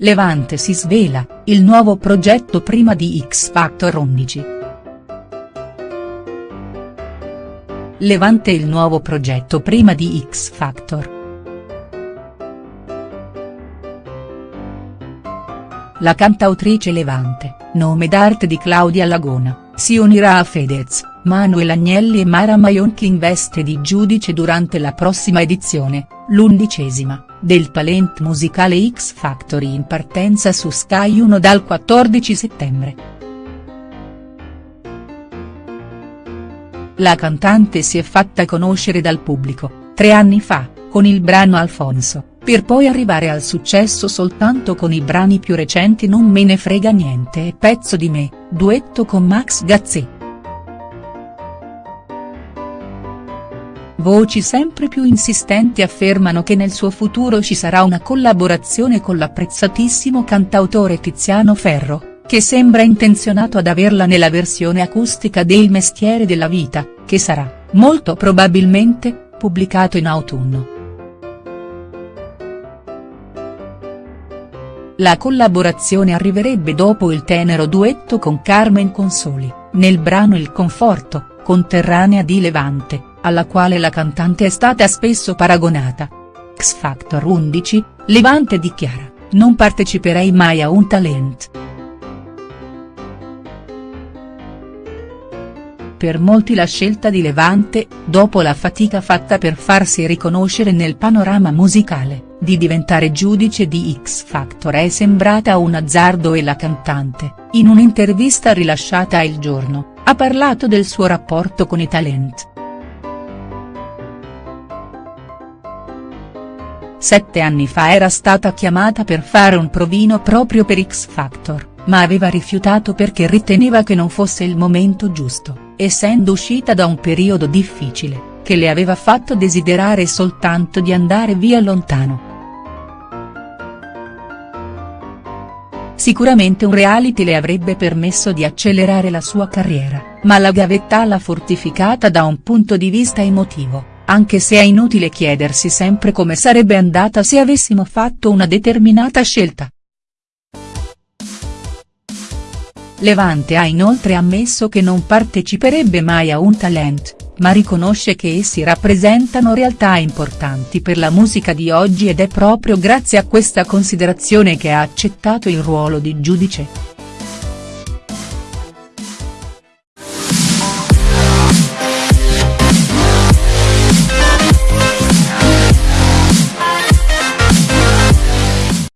Levante si svela, il nuovo progetto prima di X Factor 11. Levante il nuovo progetto prima di X Factor. La cantautrice Levante, nome d'arte di Claudia Lagona, si unirà a Fedez, Manuel Agnelli e Mara Maionchi in veste di giudice durante la prossima edizione, l'undicesima, del talent musicale X Factory in partenza su Sky 1 dal 14 settembre. La cantante si è fatta conoscere dal pubblico, tre anni fa, con il brano Alfonso per poi arrivare al successo soltanto con i brani più recenti Non me ne frega niente e Pezzo di me, duetto con Max Gazzè. Voci sempre più insistenti affermano che nel suo futuro ci sarà una collaborazione con l'apprezzatissimo cantautore Tiziano Ferro, che sembra intenzionato ad averla nella versione acustica del Mestiere della vita, che sarà, molto probabilmente, pubblicato in autunno. La collaborazione arriverebbe dopo il tenero duetto con Carmen Consoli, nel brano Il Conforto, conterranea di Levante, alla quale la cantante è stata spesso paragonata. X Factor 11, Levante dichiara, non parteciperei mai a un talent. Per molti la scelta di Levante, dopo la fatica fatta per farsi riconoscere nel panorama musicale, di diventare giudice di X Factor è sembrata un azzardo e la cantante, in un'intervista rilasciata Il Giorno, ha parlato del suo rapporto con i talent. Sette anni fa era stata chiamata per fare un provino proprio per X Factor, ma aveva rifiutato perché riteneva che non fosse il momento giusto, essendo uscita da un periodo difficile che le aveva fatto desiderare soltanto di andare via lontano. Sicuramente un reality le avrebbe permesso di accelerare la sua carriera, ma la gavetta l'ha fortificata da un punto di vista emotivo, anche se è inutile chiedersi sempre come sarebbe andata se avessimo fatto una determinata scelta. Levante ha inoltre ammesso che non parteciperebbe mai a un talent, ma riconosce che essi rappresentano realtà importanti per la musica di oggi ed è proprio grazie a questa considerazione che ha accettato il ruolo di giudice.